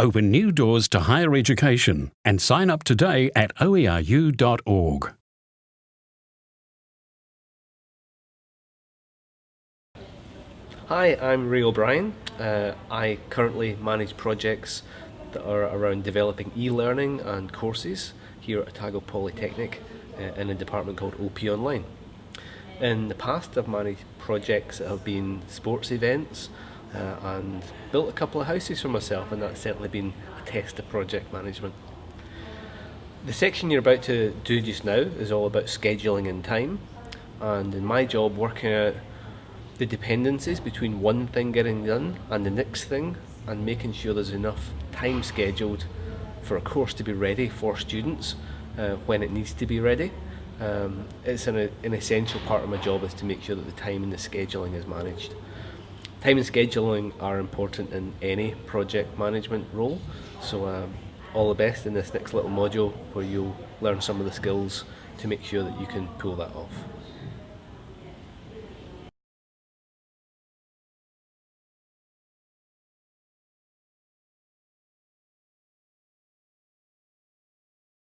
open new doors to higher education and sign up today at oeru.org. Hi, I'm Ray O'Brien. Uh, I currently manage projects that are around developing e-learning and courses here at Otago Polytechnic uh, in a department called OP Online. In the past I've managed projects that have been sports events uh, and built a couple of houses for myself and that's certainly been a test of project management. The section you're about to do just now is all about scheduling and time and in my job working out the dependencies between one thing getting done and the next thing and making sure there's enough time scheduled for a course to be ready for students uh, when it needs to be ready. Um, it's an, an essential part of my job is to make sure that the time and the scheduling is managed. Time and scheduling are important in any project management role, so um, all the best in this next little module where you'll learn some of the skills to make sure that you can pull that off.